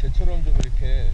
제처럼 좀 이렇게